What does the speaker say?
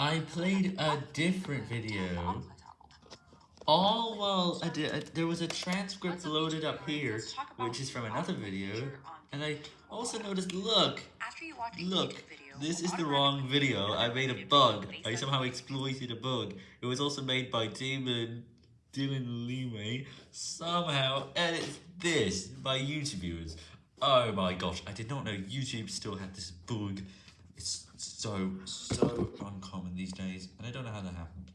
I played a different video. All while there was a transcript loaded up here, which is from another video, and I also noticed, look, look, this is the wrong video, I made a bug, I somehow exploited a bug, it was also made by Damon, Dylan Lime, somehow edits this by YouTube viewers. Oh my gosh, I did not know YouTube still had this bug. So, so uncommon these days, and I don't know how that happened.